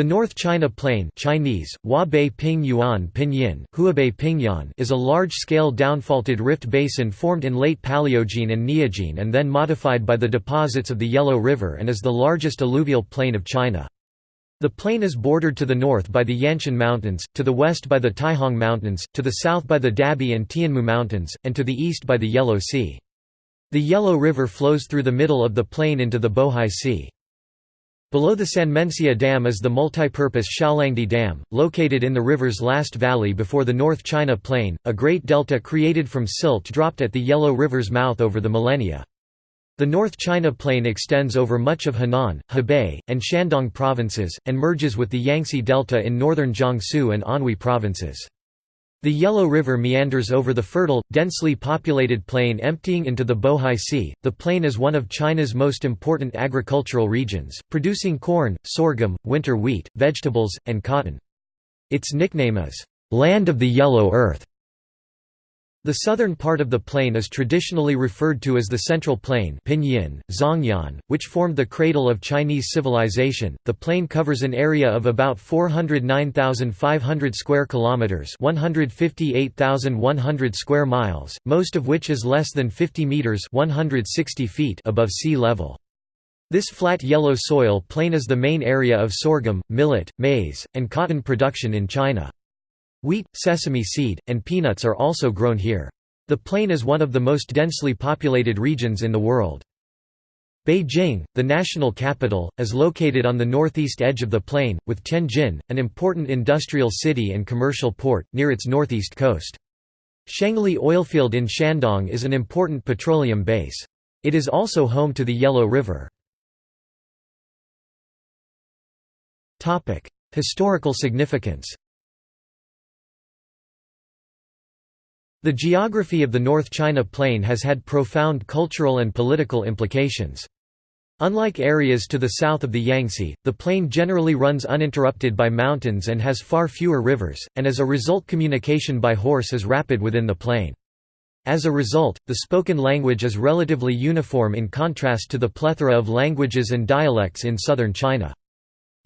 The North China Plain Chinese, Ping Yuan Pinyin, Huabei Pingyuan is a large-scale downfaulted rift basin formed in late Paleogene and Neogene and then modified by the deposits of the Yellow River and is the largest alluvial plain of China. The plain is bordered to the north by the Yanshan Mountains, to the west by the Taihang Mountains, to the south by the Dabie and Tianmu Mountains, and to the east by the Yellow Sea. The Yellow River flows through the middle of the plain into the Bohai Sea. Below the Sanmenxia Dam is the multipurpose Xiaolangdi Dam, located in the river's last valley before the North China Plain, a great delta created from silt dropped at the Yellow River's mouth over the millennia. The North China Plain extends over much of Henan, Hebei, and Shandong provinces, and merges with the Yangtze Delta in northern Jiangsu and Anhui provinces. The Yellow River meanders over the fertile, densely populated plain emptying into the Bohai Sea. The plain is one of China's most important agricultural regions, producing corn, sorghum, winter wheat, vegetables, and cotton. Its nickname is, Land of the Yellow Earth. The southern part of the plain is traditionally referred to as the Central Plain Pinyin, Zhongyuan, which formed the cradle of Chinese civilization. The plain covers an area of about 409,500 square kilometers, 158,100 square miles, most of which is less than 50 meters, 160 feet above sea level. This flat yellow soil plain is the main area of sorghum, millet, maize, and cotton production in China. Wheat, sesame seed, and peanuts are also grown here. The plain is one of the most densely populated regions in the world. Beijing, the national capital, is located on the northeast edge of the plain, with Tianjin, an important industrial city and commercial port, near its northeast coast. Shengli oilfield in Shandong is an important petroleum base. It is also home to the Yellow River. Historical significance The geography of the North China Plain has had profound cultural and political implications. Unlike areas to the south of the Yangtze, the plain generally runs uninterrupted by mountains and has far fewer rivers, and as a result communication by horse is rapid within the plain. As a result, the spoken language is relatively uniform in contrast to the plethora of languages and dialects in southern China.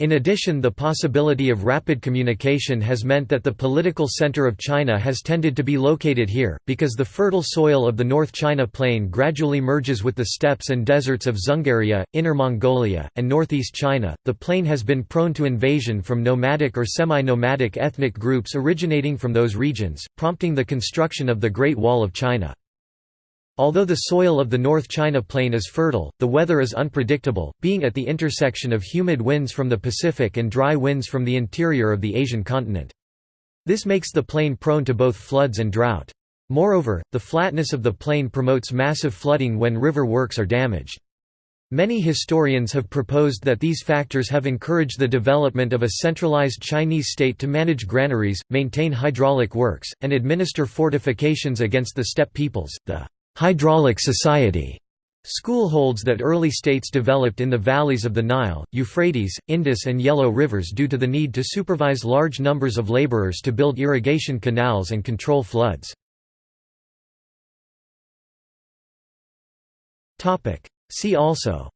In addition the possibility of rapid communication has meant that the political center of China has tended to be located here, because the fertile soil of the North China Plain gradually merges with the steppes and deserts of Dzungaria, Inner Mongolia, and northeast China. The plain has been prone to invasion from nomadic or semi-nomadic ethnic groups originating from those regions, prompting the construction of the Great Wall of China. Although the soil of the North China Plain is fertile, the weather is unpredictable, being at the intersection of humid winds from the Pacific and dry winds from the interior of the Asian continent. This makes the plain prone to both floods and drought. Moreover, the flatness of the plain promotes massive flooding when river works are damaged. Many historians have proposed that these factors have encouraged the development of a centralized Chinese state to manage granaries, maintain hydraulic works, and administer fortifications against the steppe peoples. The Hydraulic Society. School holds that early states developed in the valleys of the Nile, Euphrates, Indus and Yellow rivers due to the need to supervise large numbers of laborers to build irrigation canals and control floods. See also.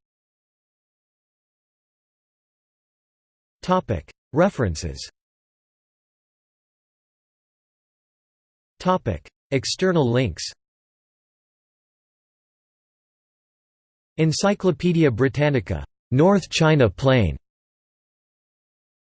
References. External links Encyclopædia Britannica. North China Plain.